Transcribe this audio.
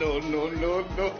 no, no, no, no.